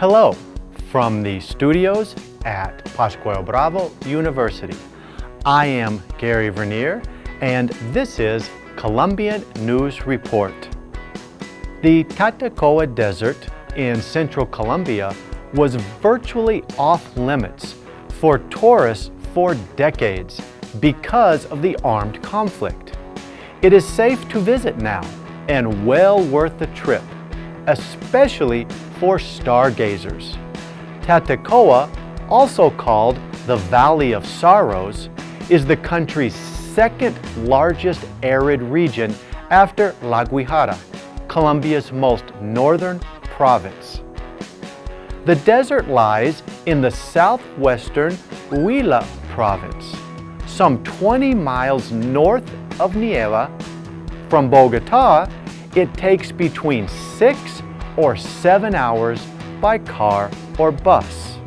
Hello from the studios at Pascual Bravo University. I am Gary Vernier and this is Colombian News Report. The Tatacoa Desert in central Colombia was virtually off limits for tourists for decades because of the armed conflict. It is safe to visit now and well worth the trip, especially for stargazers. Tatacoa, also called the Valley of Sorrows, is the country's second largest arid region after La Guajira, Colombia's most northern province. The desert lies in the southwestern Huila province, some 20 miles north of Neiva. From Bogota, it takes between six or seven hours by car or bus.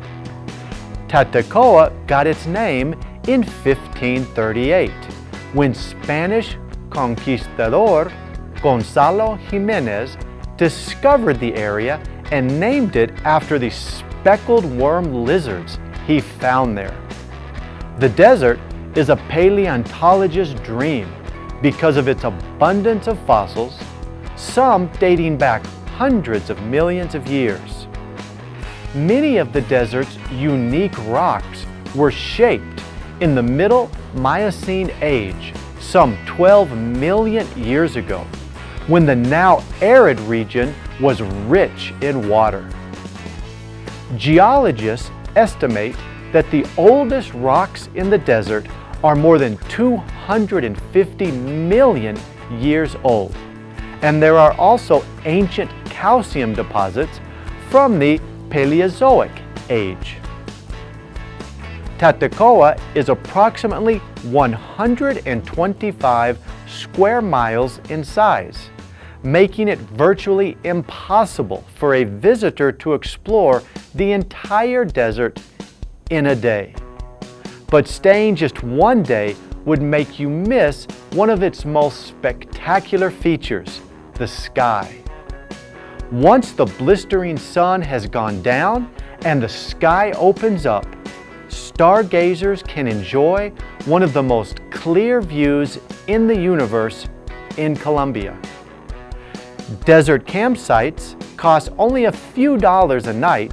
Tatacoa got its name in 1538 when Spanish conquistador Gonzalo Jimenez discovered the area and named it after the speckled worm lizards he found there. The desert is a paleontologist's dream because of its abundance of fossils, some dating back hundreds of millions of years. Many of the desert's unique rocks were shaped in the Middle Miocene age some 12 million years ago when the now arid region was rich in water. Geologists estimate that the oldest rocks in the desert are more than 250 million years old. And there are also ancient calcium deposits from the Paleozoic age. Tatacoa is approximately 125 square miles in size, making it virtually impossible for a visitor to explore the entire desert in a day. But staying just one day would make you miss one of its most spectacular features, the sky. Once the blistering sun has gone down and the sky opens up, stargazers can enjoy one of the most clear views in the universe in Colombia. Desert campsites cost only a few dollars a night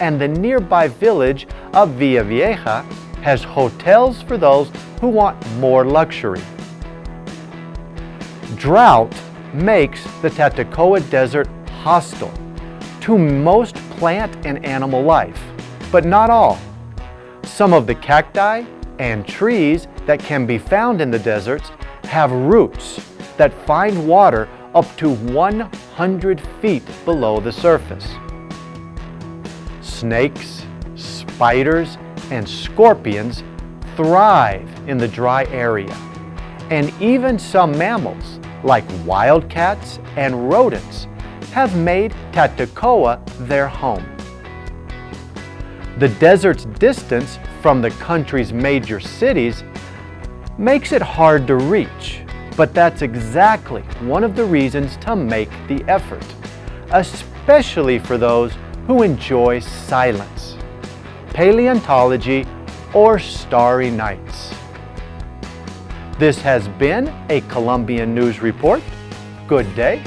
and the nearby village of Villa Vieja has hotels for those who want more luxury. Drought makes the Tatacoa Desert hostile to most plant and animal life, but not all. Some of the cacti and trees that can be found in the deserts have roots that find water up to 100 feet below the surface. Snakes, spiders, and scorpions thrive in the dry area. And even some mammals, like wildcats and rodents, have made Tatacoa their home. The desert's distance from the country's major cities makes it hard to reach, but that's exactly one of the reasons to make the effort, especially for those who enjoy silence, paleontology, or starry nights. This has been a Colombian News Report. Good day.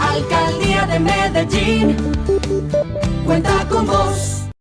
Alcaldía de Medellín cuenta con vos.